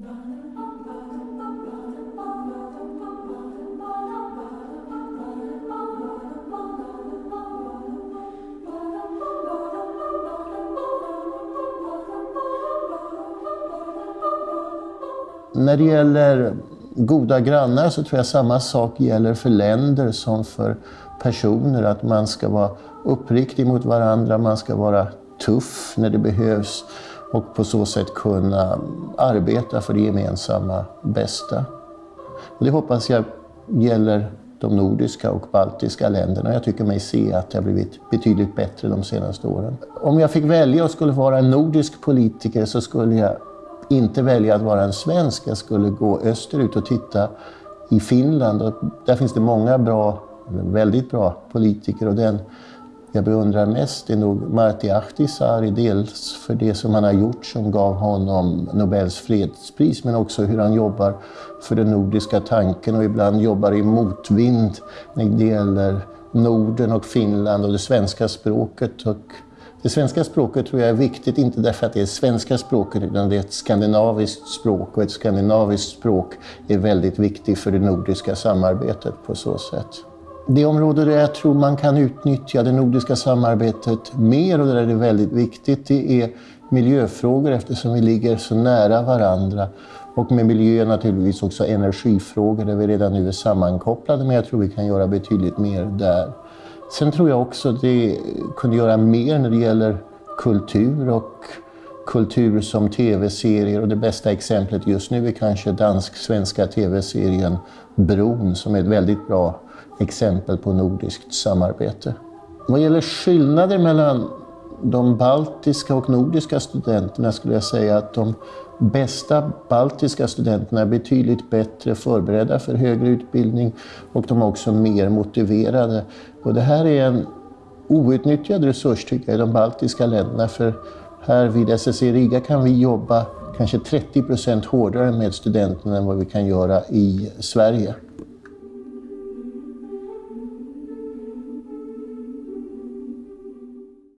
När det gäller goda grannar så tror jag samma sak gäller för länder som för personer. Att man ska vara uppriktig mot varandra, man ska vara tuff när det behövs och på så sätt kunna arbeta för det gemensamma bästa. Och det hoppas jag gäller de nordiska och baltiska länderna. Jag tycker mig se att det har blivit betydligt bättre de senaste åren. Om jag fick välja och skulle vara en nordisk politiker så skulle jag inte välja att vara en svensk. Jag skulle gå österut och titta i Finland. Och där finns det många bra, väldigt bra politiker. Och den jag beundrar mest är nog Martti Ahtisaari. Dels för det som han har gjort som gav honom Nobels fredspris. Men också hur han jobbar för den nordiska tanken och ibland jobbar i motvind när det gäller Norden och Finland och det svenska språket. Och det svenska språket tror jag är viktigt, inte därför att det är svenska språket, utan det är ett skandinaviskt språk. Och ett skandinaviskt språk är väldigt viktigt för det nordiska samarbetet på så sätt. Det område där jag tror man kan utnyttja det nordiska samarbetet mer och där det är väldigt viktigt, det är miljöfrågor eftersom vi ligger så nära varandra. Och med miljö naturligtvis också energifrågor där vi redan nu är sammankopplade, men jag tror vi kan göra betydligt mer där. Sen tror jag också att det kunde göra mer när det gäller kultur och kultur som tv-serier och det bästa exemplet just nu är kanske dansk-svenska tv-serien Bron som är ett väldigt bra exempel på nordiskt samarbete. Vad gäller skillnader mellan de baltiska och nordiska studenterna skulle jag säga att de bästa baltiska studenterna är betydligt bättre förberedda för högre utbildning och de är också mer motiverade. Och det här är en outnyttjad resurs tycker jag i de baltiska länderna för här vid SSC Riga kan vi jobba kanske 30 procent hårdare med studenterna än vad vi kan göra i Sverige.